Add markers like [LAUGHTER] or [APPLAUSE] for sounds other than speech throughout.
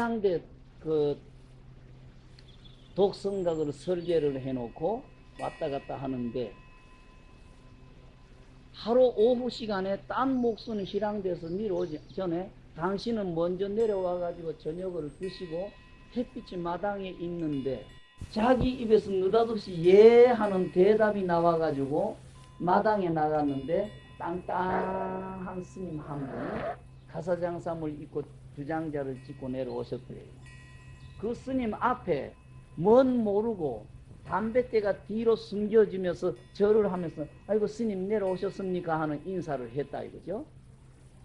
실황대 그 독성각으로 설계를 해놓고 왔다 갔다 하는데 하루 오후 시간에 딴 목수는 실황대에서 내려오기 전에 당신은 먼저 내려와 가지고 저녁을 드시고 햇빛이 마당에 있는데 자기 입에서 느닷없이 예 하는 대답이 나와 가지고 마당에 나갔는데 땅땅한 스님 한 분이 가사장삼을 입고 주장자를 찍고 내려오셨더래요. 그 스님 앞에 뭔 모르고 담뱃대가 뒤로 숨겨지면서 절을 하면서 아이고 스님 내려오셨습니까 하는 인사를 했다 이거죠.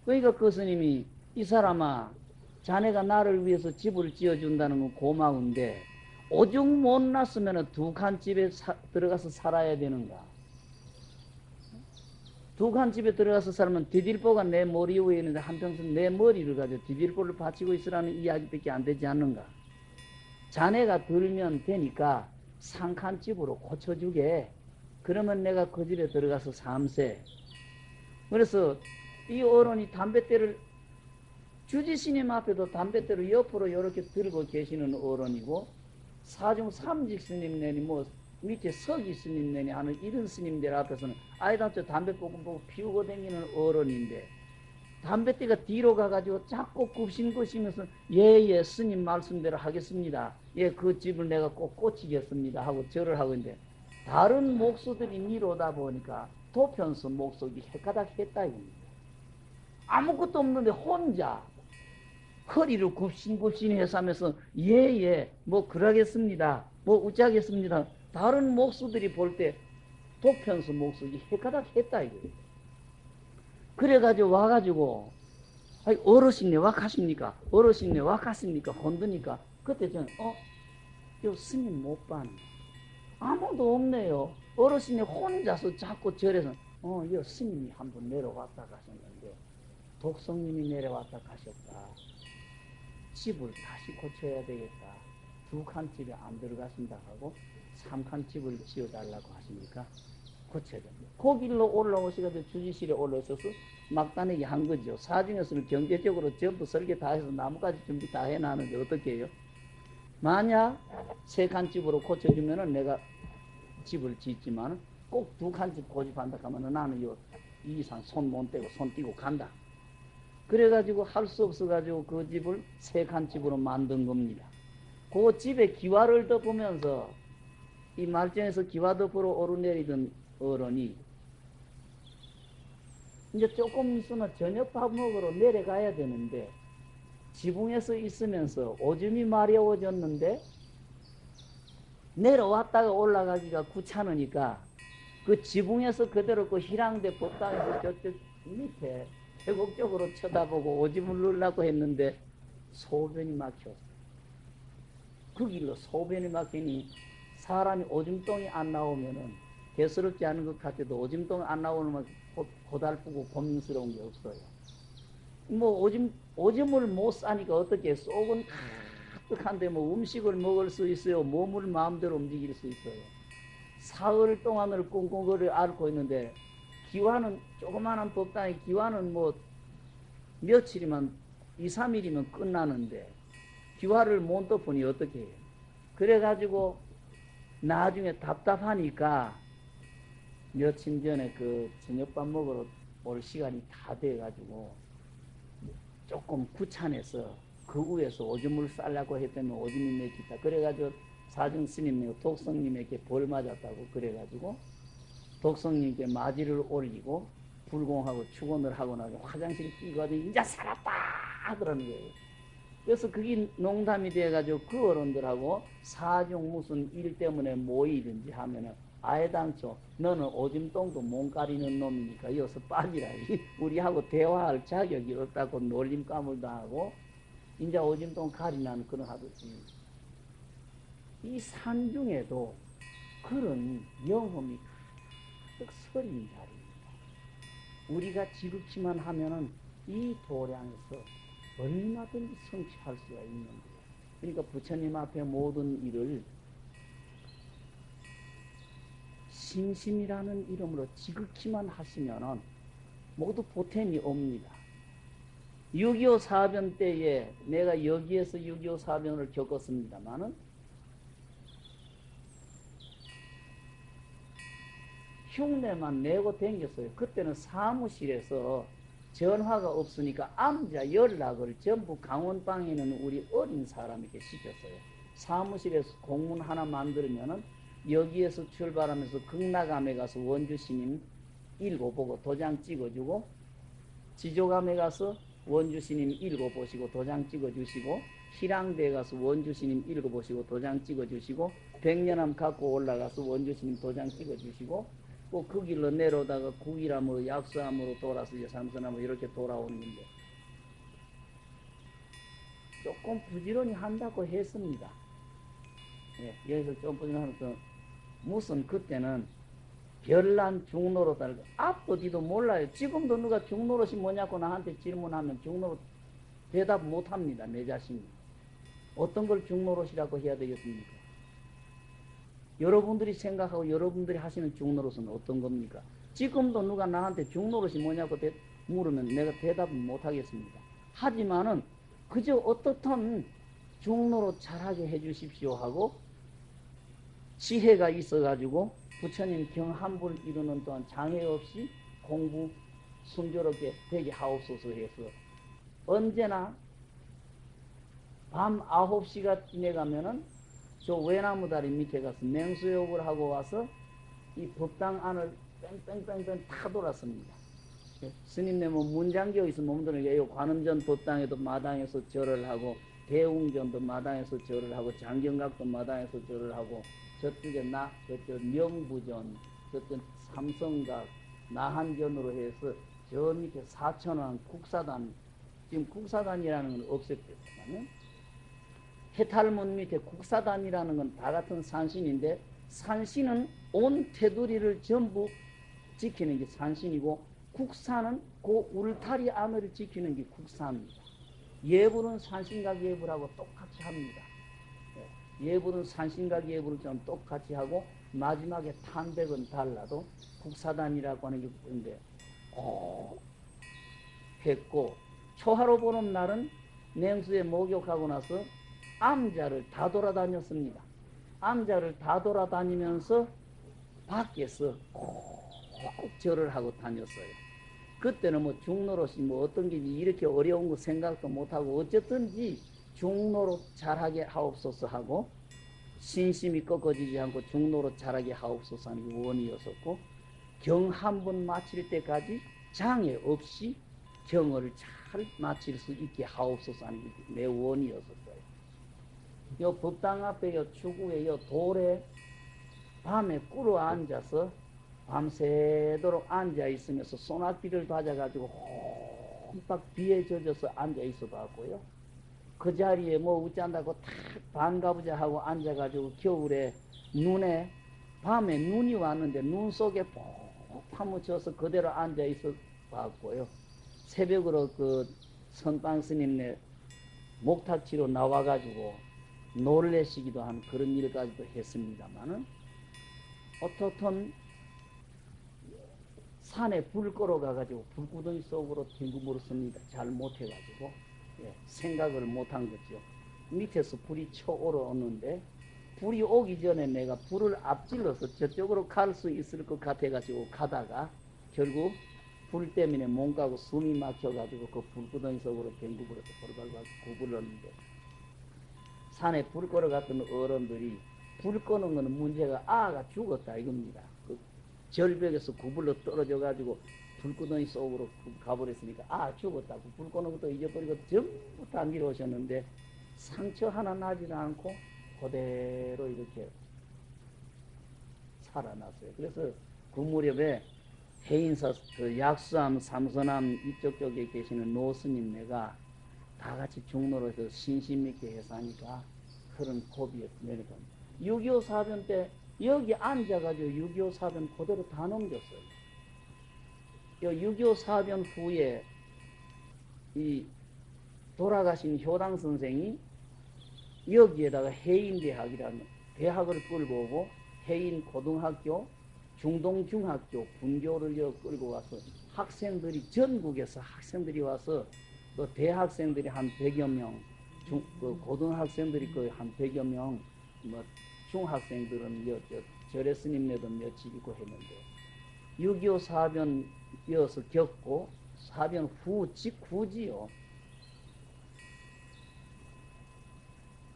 그러니까 그 스님이 이 사람아 자네가 나를 위해서 집을 지어준다는 건 고마운데 오죽 못 났으면 두 칸 집에 사, 들어가서 살아야 되는가. 두칸 집에 들어가서 살면 디딜보가 내 머리 위에 있는데 한평생 내 머리를 가지고 디딜보를 바치고 있으라는 이야기밖에 안 되지 않는가. 자네가 들면 되니까 상칸 집으로 고쳐주게. 그러면 내가 그 집에 들어가서 삼세. 그래서 이 어른이 담뱃대를 주지스님 앞에도 담뱃대를 옆으로 이렇게 들고 계시는 어른이고 사중 삼직 스님 내니 뭐 밑에 서기 스님 내니 하는 이런 스님들 앞에서는 저 담배 뽀금 보고 피우고 다니는 어른인데 담뱃대가 뒤로 가가지고 자꾸 굽신굽시면서 예예 스님 말씀대로 하겠습니다. 예 그 집을 내가 꼭 고치겠습니다 하고 절을 하고 있는데 다른 목수들이 미로다 보니까 도편수 목석이 헷가닥 했다 이겁니다. 아무것도 없는데 혼자 허리를 굽신굽신 해서 하면서 예예 뭐 그러겠습니다 뭐 어쩌겠습니다 다른 목수들이 볼 때 도편수 목수이 헷가닥 했다 이거예요 그래가지고 와가지고 아이 어르신네 와 가십니까? 어르신네 와 갔습니까? 혼드니까. 그때 저는 어? 요 스님 못 봤네. 아무도 없네요. 어르신이 혼자서 자꾸 절에서 어요 스님이 한번 내려왔다 가셨는데 독성님이 내려왔다 가셨다. 집을 다시 고쳐야 되겠다. 두 칸 집에 안 들어가신다 하고 삼칸 집을 지어달라고 하시니까 고쳐야 됩니다. 그 길로 올라오시가지고 주지실에 올라오셔서 막다내기 한 거죠. 사중에서는 경제적으로 전부 설계 다 해서 나무까지 준비 다 해놨는데 어떻게 해요? 만약 세 칸 집으로 고쳐주면 은 내가 집을 짓지만 꼭 두 칸집 고집한다 하면은 나는 요 이상 손 못 떼고 손 띄고 간다. 그래가지고 할 수 없어가지고 그 집을 세 칸 집으로 만든 겁니다. 그 집에 기와를 덮으면서 이 말전에서 기와 덮으러 오르내리던 어른이 이제 조금 있으면 저녁 밥 먹으러 내려가야 되는데 지붕에서 있으면서 오줌이 마려워졌는데 내려왔다가 올라가기가 귀찮으니까 그 지붕에서 그대로 그 희랑대 법당에서 저쪽 밑에 계곡적으로 쳐다보고 오줌을 누르려고 했는데 소변이 막혔어. 그 길로 소변이 막히니 사람이 오줌똥이 안 나오면은 대수롭지 않은 것 같아도 오줌똥 안 나오면 고달프고 고민스러운 게 없어요. 뭐 오줌 오줌을 못 싸니까 어떻게 속은 가득한데 뭐 음식을 먹을 수 있어요. 몸을 마음대로 움직일 수 있어요. 사흘 동안을 꽁꽁거리 앓고 있는데 기와는 조그마한 법당의 기와는 뭐 며칠이면 2, 3일이면 끝나는데 기와를 못 덮으니 어떻게 해요? 그래가지고 나중에 답답하니까 며칠 전에 그 저녁밥 먹으러 올 시간이 다 돼가지고 조금 귀찮아서 그 위에서 오줌을 싸려고 했더니 오줌이 맥히다. 그래가지고 사중 스님이 독성님에게 벌 맞았다고 그래가지고 독성님께 마지를 올리고 불공하고 축원을 하고 나서 화장실 뛰거든 이제 살았다 그러는 거예요. 그래서 그게 농담이 돼가지고 그 어른들하고 사중 무슨 일 때문에 모이든지 하면은 아예 당초 너는 오줌똥도 못 가리는 놈이니까 여기서 빠지라. [LAUGHS] 우리하고 대화할 자격이 없다고 놀림감을 당하고 이제 오줌똥 가리나는 그런 하듯이 이 산 중에도 그런 영험이 가득 서린 자리입니다. 우리가 지극히만 하면은 이 도량에서 얼마든지 성취할 수가 있는 거예요. 그러니까 부처님 앞에 모든 일을 심심이라는 이름으로 지극히만 하시면은 모두 보탬이 옵니다. 6.25 사변 때에 내가 여기에서 6.25 사변을 겪었습니다만은 흉내만 내고 댕겼어요. 그때는 사무실에서 전화가 없으니까 암자 연락을 전부 강원방에 있는 우리 어린 사람에게 시켰어요. 사무실에서 공문 하나 만들면은 여기에서 출발하면서 극락암에 가서 원주스님 읽어보고 도장 찍어주고 지조감에 가서 원주스님 읽어보시고 도장 찍어주시고 희랑대에 가서 원주스님 읽어보시고 도장 찍어주시고 백년암 갖고 올라가서 원주스님 도장 찍어주시고 꼭 그 길로 내려오다가 국이라뭐 약수암으로 돌아서 이제 삼선암으로 이렇게 돌아오는 건데 조금 부지런히 한다고 했습니다. 예, 여기서 좀 부지런히 하면 무슨 그때는 별난 중노릇 알고 앞도 뒤도 몰라요. 지금도 누가 중노릇이 뭐냐고 나한테 질문하면 중노릇 대답 못합니다. 내 자신이. 어떤 걸 중노릇이라고 해야 되겠습니까? 여러분들이 생각하고 여러분들이 하시는 중노릇은 어떤 겁니까? 지금도 누가 나한테 중노릇이 뭐냐고 대, 물으면 내가 대답은 못하겠습니다. 하지만은 그저 어떻든 중노릇 잘하게 해주십시오 하고 지혜가 있어가지고 부처님 경한불 이루는 동안 장애 없이 공부 순조롭게 되게 하옵소서 해서 언제나 밤 9시가 지내가면은 저 외나무 다리 밑에 가서 맹수욕을 하고 와서 이 법당 안을 뺑뺑뺑뺑 다 돌았습니다. 예, 스님네 뭐 문장교 있으면 몸들은 관음전 법당에도 마당에서 절을 하고 대웅전도 마당에서 절을 하고 장경각도 마당에서 절을 하고 저쪽에 나 저쪽 명부전 저쪽 삼성각 나한전으로 해서 저 밑에 사천왕 국사단 지금 국사단이라는 건 없앴겠지만은 해탈문 밑에 국사단이라는 건 다 같은 산신인데 산신은 온 테두리를 전부 지키는 게 산신이고 국사는 그 울타리 안을 지키는 게 국사입니다. 예불은 산신각 예불하고 똑같이 합니다. 예, 예불은 산신각 예불처럼 똑같이 하고 마지막에 탄백은 달라도 국사단이라고 하는 게 있는데 어, 했고 초하로 보는 날은 냉수에 목욕하고 나서 암자를 다 돌아다녔습니다. 암자를 다 돌아다니면서 밖에서 꼭 절을 하고 다녔어요. 그때는 뭐 중노릇이 뭐 어떤 게 이렇게 어려운 거 생각도 못하고 어쨌든지 중노릇 잘하게 하옵소서 하고 신심이 꺾어지지 않고 중노릇 잘하게 하옵소서 하는 원이었었고 경 한 번 마칠 때까지 장애 없이 경을 잘 마칠 수 있게 하옵소서 하는 게 내 원이었었어 요. 요 법당 앞에 요 추구에 요 돌에 밤에 꿇어 앉아서 밤새도록 앉아 있으면서 소나기를 맞아가지고 홈박 비에 젖어서 앉아 있어 봤고요. 그 자리에 뭐 웃잔다고 탁 반가보자 하고 앉아가지고 겨울에 눈에 밤에 눈이 왔는데 눈 속에 푹 파묻혀서 그대로 앉아 있어 봤고요. 새벽으로 그 선방 스님네 목탁지로 나와가지고 놀래시기도 한 그런 일까지도 했습니다만은 어떻든 산에 불 끌어가가지고 불구덩이 속으로 뒹구물었습니다. 잘 못해가지고 예, 생각을 못한 거죠. 밑에서 불이 쳐오르는데 불이 오기 전에 내가 불을 앞질러서 저쪽으로 갈 수 있을 것 같아가지고 가다가 결국 불 때문에 몸 가고 숨이 막혀가지고 그 불구덩이 속으로 댕구불어서 벌벌벌 구불렀는데 산에 불 끌어갔던 어른들이 불 끄는 거는 문제가 아가 죽었다 이겁니다. 그 절벽에서 구불러 떨어져 가지고 불구덩이 속으로 가버렸으니까 아 죽었다고 불 끄는 것도 잊어버리고 전부 다 밀어오셨는데 상처 하나 나지도 않고 그대로 이렇게 살아났어요. 그래서 그 무렵에 해인사 그 약수암 삼선암 이쪽 쪽에 계시는 노스님네가 다 같이 중로로서 신심 있게 해서 하니까 그런 내려갑니다. 6.25 사변 때 여기 앉아가지고 6.25 사변 그대로 다 넘겼어요. 6.25 사변 후에 이 돌아가신 효당 선생이 여기에다가 해인대학이라는 대학을 끌고 오고 해인 고등학교, 중동 중학교, 분교를 끌고 와서 학생들이 전국에서 학생들이 와서 또 대학생들이 한 100여 명, 중, 그 고등학생들이 거의 한 100여 명, 뭐 중학생들은 절에 스님네도 며칠 있고 했는데 6.25 사변 이어서 겪고 사변 후 직후지요.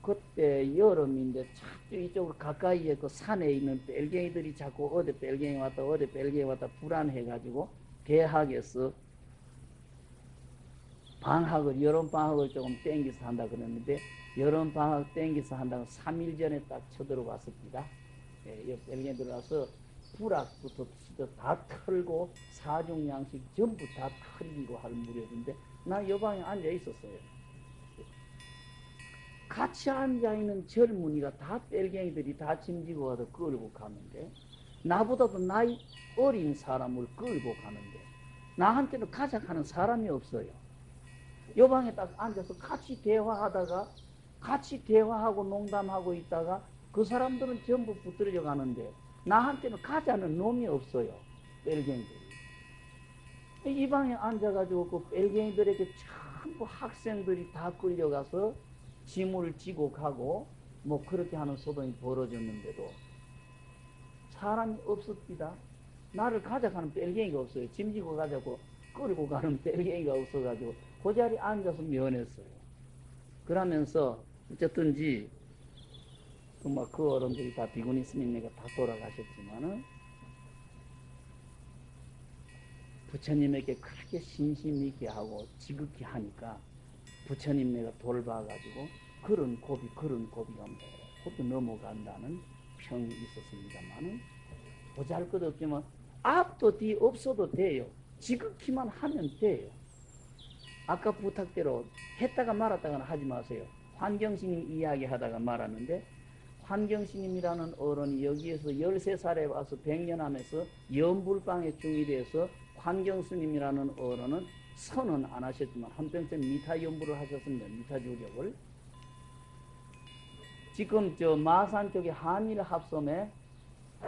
그때 여름인데 자꾸 이쪽으로 가까이에 그 산에 있는 벨갱이들이 자꾸 어디 벨갱이 왔다 어디 벨갱이 왔다 불안해가지고 대학에서 방학을 여름 방학을 조금 땡겨서 한다 그랬는데 여름 방학 땡겨서 한다고 3일 전에 딱 쳐들어왔습니다. 예, 벨갱이 들어와서 불악부터 다 털고 사중 양식 전부 다 털리고 할 무렵인데 나 여방에 앉아 있었어요. 같이 앉아 있는 젊은이가 다 뺄갱이들이 다 짐지고 와서 끌고 가는데 나보다도 나이 어린 사람을 끌고 가는데 나한테는 가져가는 사람이 없어요. 요 방에 딱 앉아서 같이 대화하다가 같이 대화하고 농담하고 있다가 그 사람들은 전부 붙들려 가는데 나한테는 가자는 놈이 없어요. 뺄갱이들이. 이 방에 앉아가지고 그 뺄갱이들에게 전부 학생들이 다 끌려가서 짐을 지고 가고 뭐 그렇게 하는 소동이 벌어졌는데도 사람이 없었습니다. 나를 가져가는 뺄갱이가 없어요. 짐 지고 가자고 끌고 가는 뺄갱이가 없어가지고 그 자리에 앉아서 면했어요. 그러면서 어쨌든지 정말 그 어른들이 다 비구니 스님네가 다 돌아가셨지만은 부처님에게 그렇게 신심 있게 하고 지극히 하니까 부처님 네가 돌봐가지고 그런 고비 그런 고비가 모두 넘어간다는 평이 있었습니다만은 보잘것없지만 앞도 뒤 없어도 돼요. 지극히만 하면 돼요. 아까 부탁대로 했다가 말았다가는 하지 마세요. 환경스님 이야기하다가 말하는데 환경스님이라는 어른이 여기에서 13살에 와서 100년 하면서 연불방에 중이 돼서 환경스님이라는 어른은 선은 안 하셨지만 한평생 미타 연구를 하셨습니다. 미타 주력을. 지금 저 마산 쪽에 한일 합섬에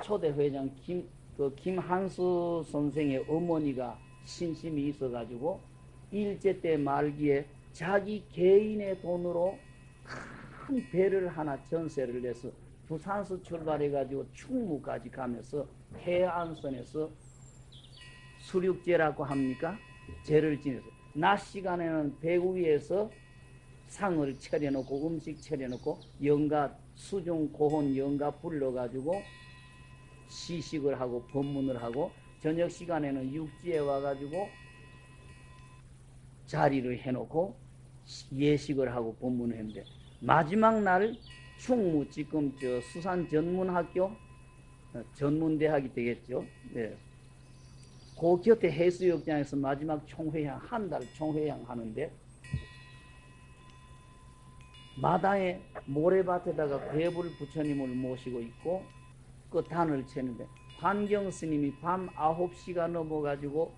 초대 회장 김, 그 김한수 선생의 어머니가 신심이 있어가지고 일제 때 말기에 자기 개인의 돈으로 큰 배를 하나 전세를 내서 부산서 출발해가지고 충무까지 가면서 해안선에서 수륙제라고 합니까? 죄를 지내서 낮 시간에는 배구 위에서 상을 차려놓고 음식 차려놓고 영가 수중 고혼 영가 불러가지고 시식을 하고 법문을 하고 저녁 시간에는 육지에 와가지고 자리를 해놓고 예식을 하고 법문을 했는데 마지막 날 충무 지금 저 수산 전문학교 어, 전문대학이 되겠죠. 네. 그 곁에 해수욕장에서 마지막 총회향 한 달 총회향 하는데 마당에 모래밭에다가 괴불 부처님을 모시고 있고 그 단을 채는데 환경 스님이 밤 9시가 넘어가지고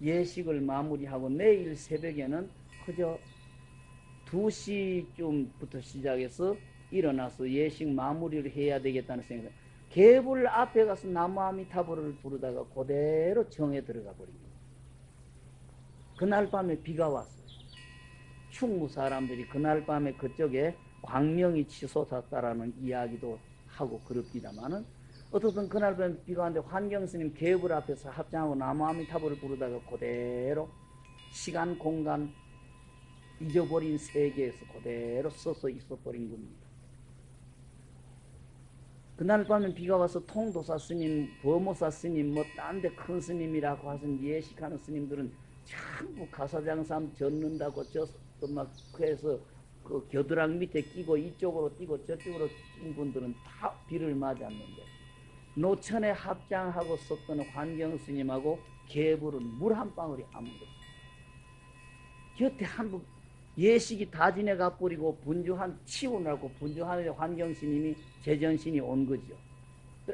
예식을 마무리하고 내일 새벽에는 그저 2시쯤부터 시작해서 일어나서 예식 마무리를 해야 되겠다는 생각. 개불 앞에 가서 나무아미타불을 부르다가 그대로 정에 들어가 버립니다. 그날 밤에 비가 왔어요. 충무 사람들이 그날 밤에 그쪽에 광명이 치솟았다라는 이야기도 하고 그럽니다만은 어떻든 그날 밤에 비가 왔는데 환경스님 개불 앞에서 합장하고 나무아미타불을 부르다가 그대로 시간 공간 잊어버린 세계에서 그대로 서서 있어버린 겁니다. 그날 밤에 비가 와서 통도사 스님, 범호사 스님, 뭐 딴 데 큰 스님이라고 하신 예식하는 스님들은 전부 가사장삼 젓는다고 저막 그래서 그 겨드랑 밑에 끼고 이쪽으로 뛰고 저쪽으로 뛴 분들은 다 비를 맞았는데 노천에 합장하고 썼던 환경 스님하고 개불은 물 한 방울이 아무도 없어요. 곁에 한분 예식이 다 지내가 버리고 분주한 치우라고 분주하는 환경스님이 제전신이 온 거죠.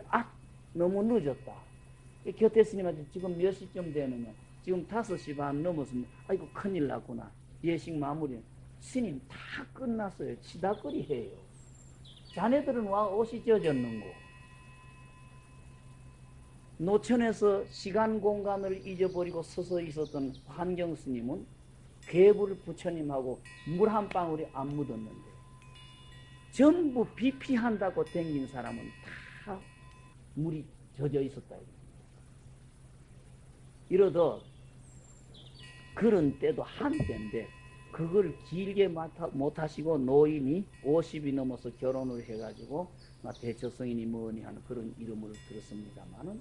아 너무 늦었다. 곁에 스님한테 지금 몇 시쯤 되느냐. 지금 다섯 시반 넘었으면 아이고 큰일 났구나. 예식 마무리. 스님 다 끝났어요. 치다거리 해요. 자네들은 와 옷이 젖었는고. 노천에서 시간 공간을 잊어버리고 서서 있었던 환경 스님은 괴물 부처님하고 물 한 방울이 안 묻었는데 전부 비피한다고 댕긴 사람은 다 물이 젖어 있었다. 이러더 그런 때도 한때인데 그걸 길게 못하시고 노인이 50이 넘어서 결혼을 해가지고 대처성인이 뭐니 하는 그런 이름을 들었습니다만은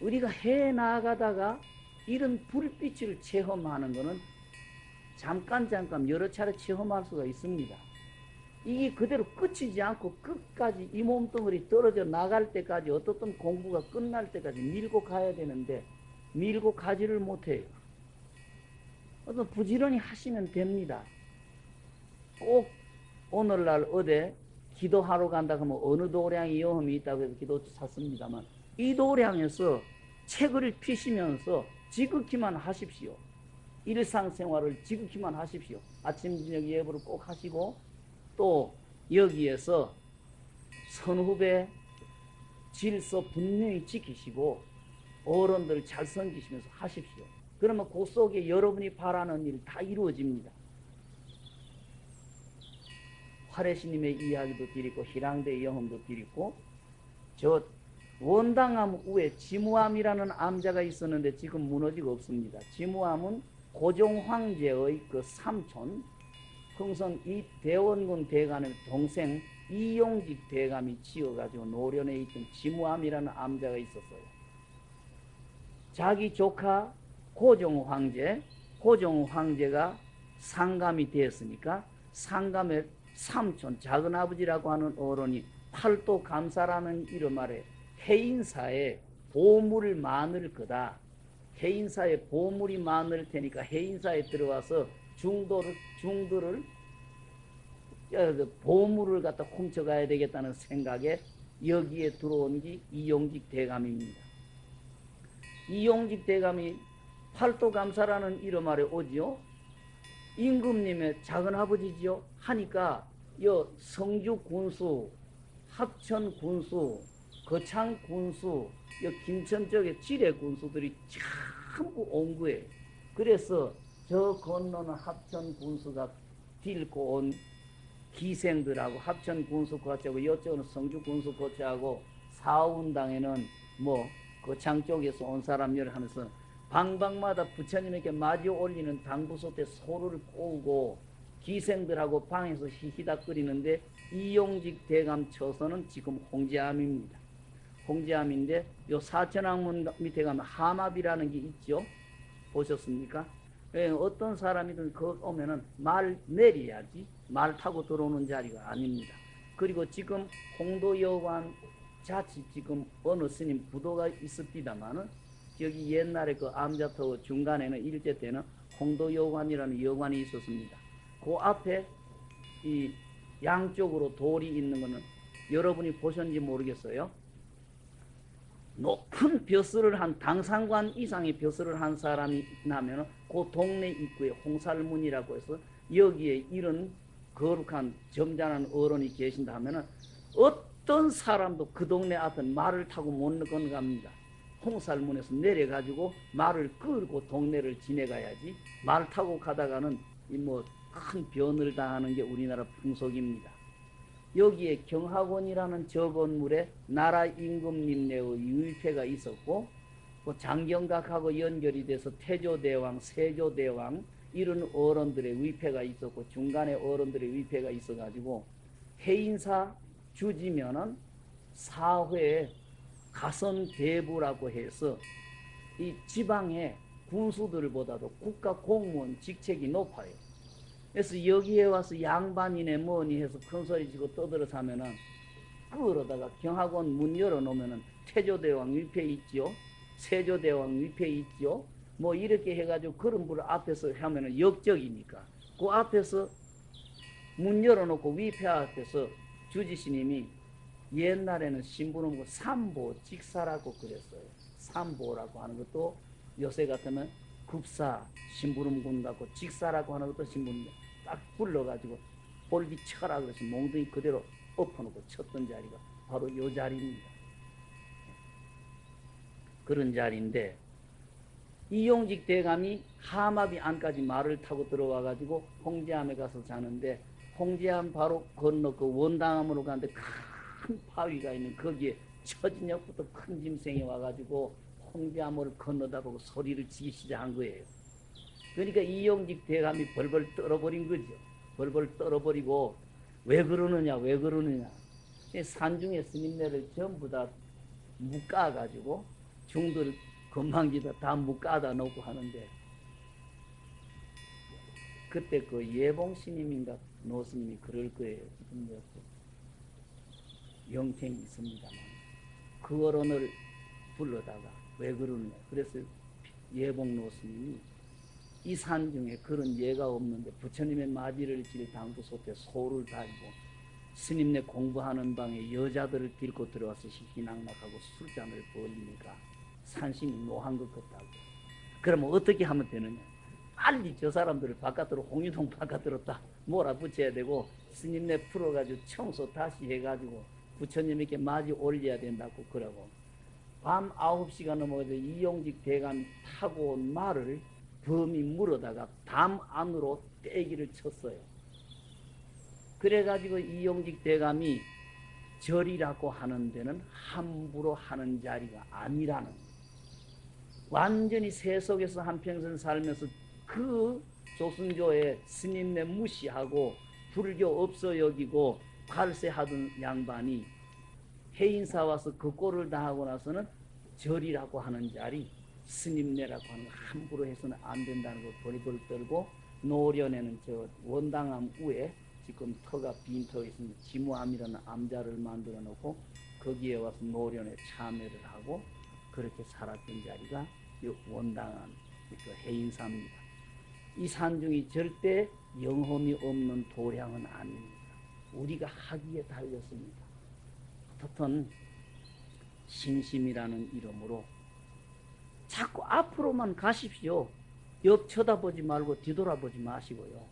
우리가 해 나가다가 이런 불빛을 체험하는 것은 잠깐 잠깐 여러 차례 체험할 수가 있습니다. 이게 그대로 끝이지 않고 끝까지 이 몸뚱어리 떨어져 나갈 때까지 어떻든 공부가 끝날 때까지 밀고 가야 되는데 밀고 가지를 못해요. 어떤 부지런히 하시면 됩니다. 꼭 오늘날 어디 기도하러 간다 하면 어느 도량이 여험이 있다고 해서 기도 샀습니다만 이 도량에서 책을 피시면서 지극히만 하십시오. 일상생활을 지극히만 하십시오. 아침 저녁 예불을 꼭 하시고 또 여기에서 선후배 질서 분명히 지키시고 어른들 잘 섬기시면서 하십시오. 그러면 그 속에 여러분이 바라는 일 다 이루어집니다. 화래스님의 이야기도 드리고 희랑대 영험도 드리고 저 원당암 후에 지무암이라는 암자가 있었는데 지금 무너지고 없습니다. 지무암은 고종 황제의 그 삼촌 흥성 이 대원군 대감의 동생 이용직 대감이 지어가지고 노련에 있던 지무암이라는 암자가 있었어요. 자기 조카 고종 황제, 고종 황제가 상감이 되었으니까 상감의 삼촌, 작은아버지라고 하는 어른이 팔도 감사라는 이름 아래 해인사에 보물을 많을 거다. 해인사에 보물이 많을 테니까 해인사에 들어와서 중도를, 중도를, 그 보물을 갖다 훔쳐가야 되겠다는 생각에 여기에 들어온 게 이용직 대감입니다. 이용직 대감이 팔도감사라는 이름 아래 오지요. 임금님의 작은아버지지요. 하니까 여 성주 군수, 합천 군수, 거창 군수, 여 김천 쪽에 지뢰 군수들이 전부 온 거예요. 그래서 저 건너는 합천 군수가 딜고 온 기생들하고 합천 군수 거치하고 이쪽은 성주 군수 거치하고 사운당에는 뭐 거창 쪽에서 온 사람들 하면서 방방마다 부처님에게 마주 올리는 당부소 때 소를 꼬우고 기생들하고 방에서 히히닥거리는데 이용직 대감 처서는 지금 홍제암입니다. 홍제암인데 요 사천왕문 밑에 가면 하마비라는 게 있죠. 보셨습니까? 예, 어떤 사람이든 그 오면은 말 내려야지 말 타고 들어오는 자리가 아닙니다. 그리고 지금 홍도여관 자칫 지금 어느 스님 부도가 있습니다만은 여기 옛날에 그 암자터 중간에는 일제 때는 홍도여관이라는 여관이 있었습니다. 그 앞에 이 양쪽으로 돌이 있는 거는 여러분이 보셨는지 모르겠어요. 높은 벼슬을 한 당상관 이상의 벼슬을 한 사람이 나면 그 동네 입구에 홍살문이라고 해서 여기에 이런 거룩한 점잖은 어른이 계신다 하면 어떤 사람도 그 동네 앞에 말을 타고 못 건갑니다. 홍살문에서 내려가지고 말을 끌고 동네를 지내가야지 말 타고 가다가는 뭐큰 변을 당하는 게 우리나라 풍속입니다. 여기에 경학원이라는 저 건물에 나라 임금님네의 유일패가 있었고 그 장경각하고 연결이 돼서 태조대왕, 세조대왕 이런 어른들의 위패가 있었고 중간에 어른들의 위패가 있어가지고 해인사 주지면은 사회에 가선대부라고 해서 이 지방의 군수들보다도 국가 공무원 직책이 높아요. 그래서 여기에 와서 양반이네 뭐니 해서 큰소리 지고 떠들어서면은 그러다가 경학원 문 열어놓으면은 태조대왕 위패 있죠. 세조대왕 위패 있죠. 뭐 이렇게 해가지고 그런 분 앞에서 하면은 역적이니까 그 앞에서 문 열어놓고 위패 앞에서 주지스님이 옛날에는 신부는 뭐 삼보 직사라고 그랬어요. 삼보라고 하는 것도 요새 같으면 급사 신부름 군다고 직사라고 하는 것도 신부름 딱 불러가지고 볼기 쳐라 그래서 몽둥이 그대로 엎어놓고 쳤던 자리가 바로 요 자리입니다. 그런 자리인데 이용직 대감이 하마비 안까지 말을 타고 들어와 가지고 홍제암에 가서 자는데 홍제암 바로 건너 그 원당암으로 가는데 큰 바위가 있는 거기에 처진역부터 큰 짐승이 와가지고 홍제암을 건너다 보고 소리를 지기 시작한 거예요. 그러니까 이용직 대감이 벌벌 떨어버린 거죠. 벌벌 떨어버리고 왜 그러느냐 왜 그러느냐 산중에 스님네를 전부 다 묶어가지고 중들 건방지다 다 묶어다 놓고 하는데 그때 그 예봉 스님인가 노 스님이 그럴 거예요. 영생이 있습니다만 그 어른을 불러다가 왜 그러느냐 그래서 예봉 노 스님이 이 산 중에 그런 예가 없는데 부처님의 마지를 질 당도 속에 소를 달고 스님네 공부하는 방에 여자들을 데리고 들어와서 희낙낙하고 술잔을 벌리니까 산신이 노한 것 같다고. 그러면 어떻게 하면 되느냐? 빨리 저 사람들을 바깥으로 홍류동 바깥으로 딱 몰아붙여야 되고 스님네 풀어가지고 청소 다시 해가지고 부처님에게 마지 올려야 된다고 그러고 밤 9시가 넘어가서 이용직 대감 타고 온 말을 범이 물어다가 담 안으로 떼기를 쳤어요. 그래가지고 이용직 대감이 절이라고 하는 데는 함부로 하는 자리가 아니라는 완전히 세속에서 한평생 살면서 그 조선조의 스님네 무시하고 불교 없어 여기고 발세하던 양반이 해인사 와서 그 꼴을 당하고 나서는 절이라고 하는 자리 스님네라고 하는 거 함부로 해서는 안 된다는 거 벌벌 떨고 노련에는 저 원당암 위에 지금 터가 빈 터가 있습니다. 지무암이라는 암자를 만들어 놓고 거기에 와서 노련에 참여를 하고 그렇게 살았던 자리가 원당암 그 해인사입니다. 이 산중이 절대 영험이 없는 도량은 아닙니다. 우리가 하기에 달렸습니다. 어떻든 신심이라는 이름으로 자꾸 앞으로만 가십시오. 옆 쳐다보지 말고 뒤돌아보지 마시고요.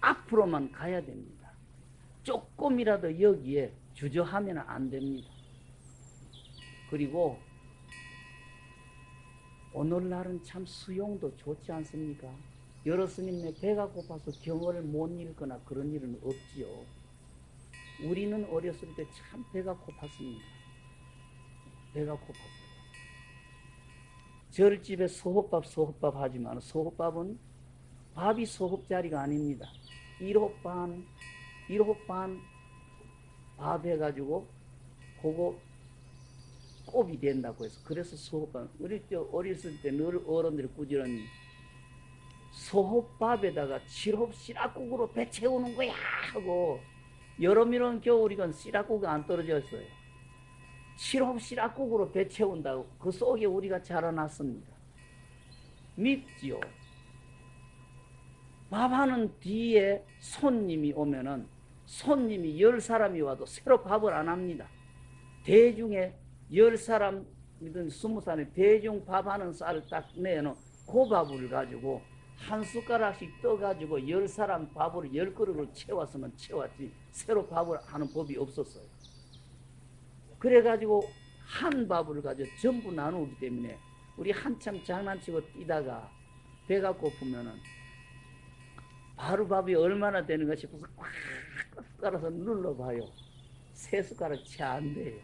앞으로만 가야 됩니다. 조금이라도 여기에 주저하면 안 됩니다. 그리고 오늘날은 참 수용도 좋지 않습니까? 여러 스님네 배가 고파서 경을 못 읽거나 그런 일은 없지요. 우리는 어렸을 때 참 배가 고팠습니다. 배가 고팠어요. 절집에 소호밥 소호밥 하지만 소호밥은 밥이 소호자리가 아닙니다. 1호 반, 1호 반 밥 해가지고 그거 곱이 된다고 해서 그래서 소호밥 우리 저 어렸을 때 늘 어른들이 꾸지런히 소호밥에다가 칠홉 씨락국으로 배 채우는 거야 하고 여름이는 겨울이건 씨락국이 안 떨어졌어요. 칠홉 씨락국으로 배 채운다고 그 속에 우리가 자라났습니다. 밉지요. 밥하는 뒤에 손님이 오면은 손님이 열 사람이 와도 새로 밥을 안 합니다. 대중에 열 사람이든 스무 사람이 대중 밥하는 쌀을 딱 내놓은 그 밥을 가지고 한 숟가락씩 떠가지고 열 사람 밥을 열 그릇을 채웠으면 채웠지 새로 밥을 하는 법이 없었어요. 그래가지고 한 밥을 가지고 전부 나누기 때문에 우리 한참 장난치고 뛰다가 배가 고프면은 바로 밥이 얼마나 되는가 싶어서 꽉 숟가락을 눌러봐요. 세 숟가락 채 안 돼요.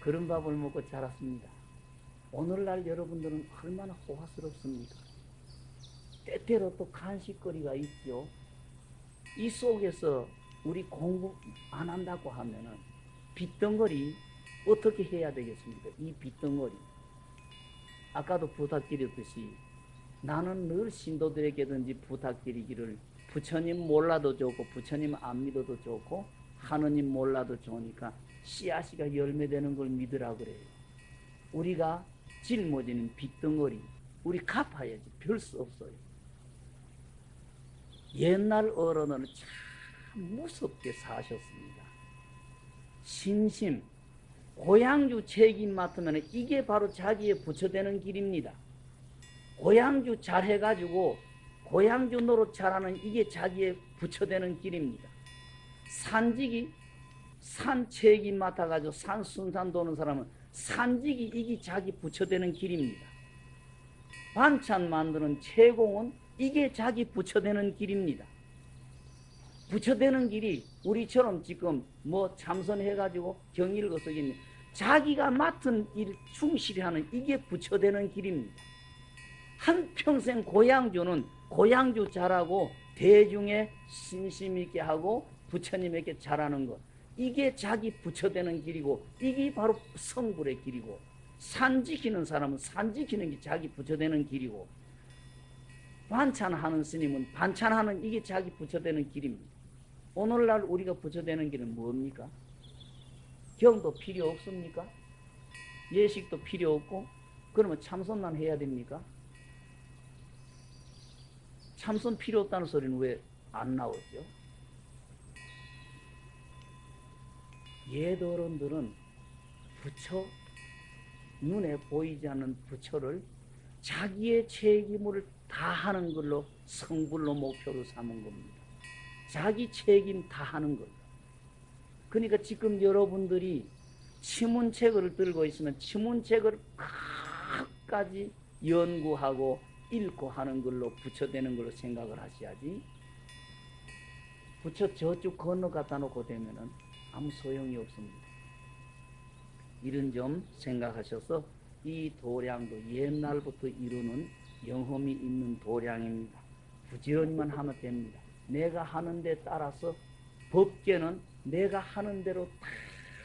그런 밥을 먹고 자랐습니다. 오늘날 여러분들은 얼마나 호화스럽습니까? 때때로 또 간식거리가 있죠. 이 속에서 우리 공부 안 한다고 하면은 빚덩어리 어떻게 해야 되겠습니까? 이 빚덩어리. 아까도 부탁드렸듯이 나는 늘 신도들에게든지 부탁드리기를 부처님 몰라도 좋고 부처님 안 믿어도 좋고 하느님 몰라도 좋으니까 씨앗이가 열매되는 걸 믿으라 그래요. 우리가 짊어지는 빚덩어리 우리 갚아야지 별 수 없어요. 옛날 어른은 참 무섭게 사셨습니다. 신심, 고향주 책임 맡으면 이게 바로 자기의 부처되는 길입니다. 고향주 잘 해가지고 고향주 노릇 잘하는 이게 자기의 부처되는 길입니다. 산직이 산 책임 맡아가지고 산 순산 도는 사람은 산직이 이게 자기 부처되는 길입니다. 반찬 만드는 채공은 이게 자기 부처되는 길입니다. 부처되는 길이 우리처럼 지금 뭐 참선해가지고 경의를 거서겠네. 자기가 맡은 일 충실히 하는 이게 부처되는 길입니다. 한평생 고향주는 고향주 잘하고 대중에 신심 있게 하고 부처님에게 잘하는 것. 이게 자기 부처되는 길이고 이게 바로 성불의 길이고 산 지키는 사람은 산 지키는 게 자기 부처되는 길이고 반찬하는 스님은 반찬하는 이게 자기 부처되는 길입니다. 오늘날 우리가 부처되는 길은 뭡니까? 경도 필요 없습니까? 예식도 필요 없고 그러면 참선만 해야 됩니까? 참선 필요 없다는 소리는 왜 안 나오죠? 예도론들은 부처 눈에 보이지 않는 부처를 자기의 책임을 다 하는 걸로 성불로 목표로 삼은 겁니다. 자기 책임 다 하는 것. 그러니까 지금 여러분들이 치문책을 들고 있으면 치문책을 끝까지 연구하고 읽고 하는 걸로 부처되는 걸로 생각을 하셔야지. 부처 저쪽 건너 갖다 놓고 되면은 아무 소용이 없습니다. 이런 점 생각하셔서 이 도량도 옛날부터 이루는 영험이 있는 도량입니다. 부지런히만 하면 됩니다. 내가 하는 데 따라서 법계는 내가 하는 대로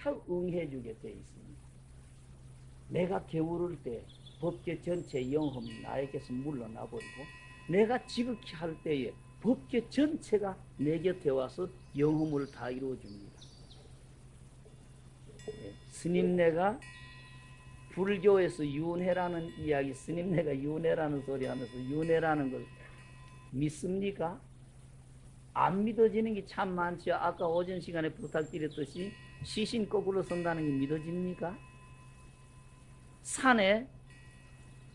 다 응해 주게 되어 있습니다. 내가 게으를 때 법계 전체 영험이 나에게서 물러나 버리고 내가 지극히 할 때에 법계 전체가 내 곁에 와서 영험을 다 이루어줍니다. 예, 스님네가 불교에서 윤회라는 이야기, 스님네가 윤회라는 소리 하면서 윤회라는 걸 믿습니까? 안 믿어지는 게 참 많죠. 아까 오전 시간에 부탁드렸듯이 시신 거꾸로 선다는 게 믿어집니까? 산에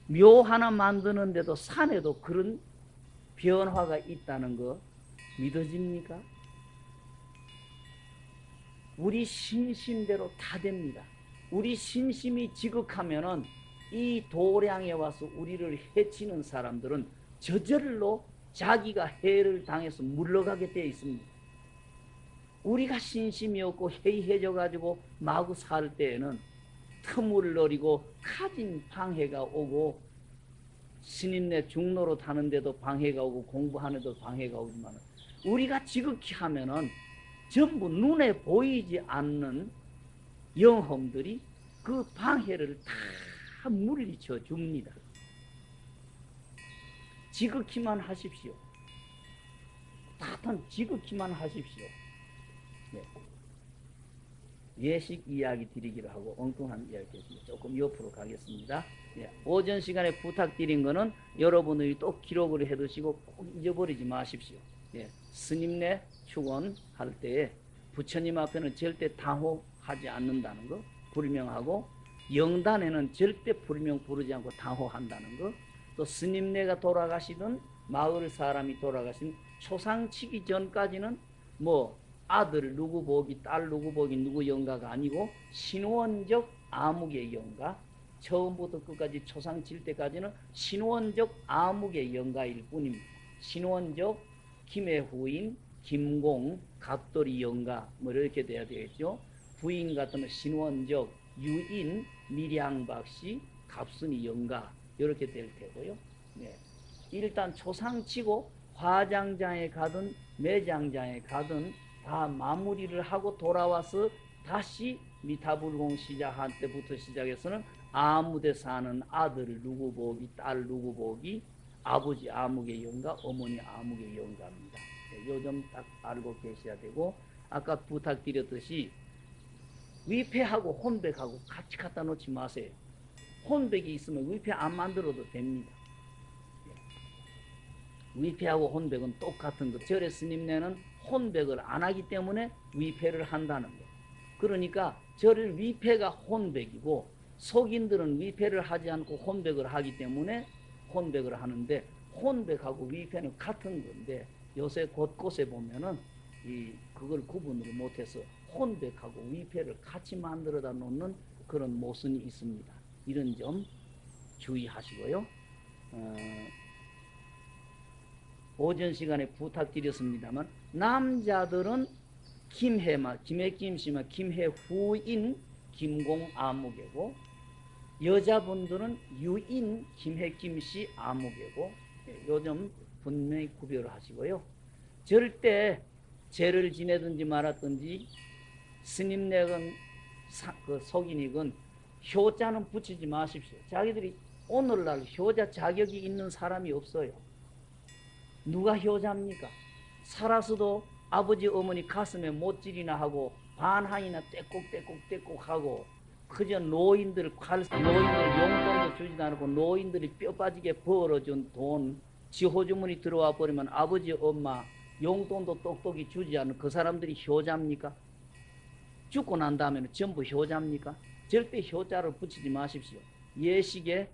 묘 하나 만드는데도 산에도 그런 변화가 있다는 거 믿어집니까? 우리 신심대로 다 됩니다. 우리 신심이 지극하면은 이 도량에 와서 우리를 해치는 사람들은 저절로 자기가 해를 당해서 물러가게 되어 있습니다. 우리가 신심이 없고 해이해져 가지고 마구 살 때에는 틈을 노리고 가진 방해가 오고 스님네 중로로 타는데도 방해가 오고 공부하는데도 방해가 오지만 우리가 지극히 하면은 전부 눈에 보이지 않는 영험들이 그 방해를 다 물리쳐 줍니다. 지극히만 하십시오. 다단 지극히만 하십시오. 네. 예식 이야기 드리기로 하고 엉뚱한 이야기 했습니다. 조금 옆으로 가겠습니다. 네. 오전 시간에 부탁드린 거는 여러분들이 또 기록을 해두시고 꼭 잊어버리지 마십시오. 네. 스님네 축원할 때에 부처님 앞에는 절대 당호 하지 않는다는 거 불명하고 영단에는 절대 불명 부르지 않고 당호한다는 거 또 스님네가 돌아가시던 마을 사람이 돌아가신 초상치기 전까지는 뭐 아들 누구 보기 딸 누구 보기 누구 영가가 아니고 신원적 암흑의 영가 처음부터 끝까지 초상 칠 때까지는 신원적 암흑의 영가일 뿐입니다. 신원적 김의 후인 김공 갑돌이 영가 뭐 이렇게 돼야 되겠죠. 부인 같으면 신원적 유인 밀양박씨 갑순이 영가 이렇게 될 테고요. 네. 일단 초상치고 화장장에 가든 매장장에 가든 다 마무리를 하고 돌아와서 다시 미타불공 시작한 때부터 시작해서는 아무데 사는 아들 누구 보기 딸 누구 보기 아버지 아무개 영가 어머니 아무개 영가입니다. 네, 요점 딱 알고 계셔야 되고 아까 부탁드렸듯이 위패하고 혼백하고 같이 갖다 놓지 마세요. 혼백이 있으면 위패 안 만들어도 됩니다. 예. 위패하고 혼백은 똑같은 것. 절의 스님네는 혼백을 안 하기 때문에 위패를 한다는 것. 그러니까 절의 위패가 혼백이고 속인들은 위패를 하지 않고 혼백을 하기 때문에 혼백을 하는데 혼백하고 위패는 같은 건데 요새 곳곳에 보면은 이 그걸 구분을 못해서 혼백하고 위패를 같이 만들어다 놓는 그런 모순이 있습니다. 이런 점 주의하시고요. 어, 오전 시간에 부탁드렸습니다만 남자들은 김해마 김해김 씨마 김해후인 김공 아무개고 여자분들은 유인 김해김 씨 아무개고 예, 요즘 분명히 구별을 하시고요. 절대 죄를 지내든지 말았든지 스님네건 사- 그 속인이건 효자는 붙이지 마십시오. 자기들이 오늘날 효자 자격이 있는 사람이 없어요. 누가 효자입니까? 살아서도 아버지 어머니 가슴에 못질이나 하고 반항이나 떼꼭떼꼭떼꼭 하고 그저 노인들 갈 노인들 용돈도 주지도 않고 노인들이 뼈 빠지게 벌어준 돈 지호주문이 들어와 버리면 아버지 엄마 용돈도 똑똑히 주지 않은 그 사람들이 효자입니까? 죽고 난 다음에는 전부 효자입니까? 절대 효자를 붙이지 마십시오. 예식에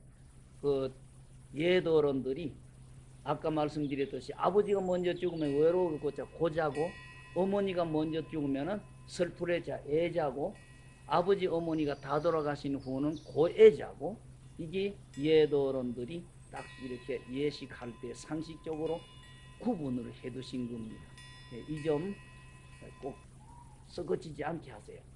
그 예도론들이 아까 말씀드렸듯이 아버지가 먼저 죽으면 외로울 고자 고자고 어머니가 먼저 죽으면은 슬프레자 애자고 아버지 어머니가 다 돌아가신 후는 고애자고 이게 예도론들이 딱 이렇게 예식할 때 상식적으로 구분을 해두신 겁니다. 이 점 꼭 썩어지지 않게 하세요.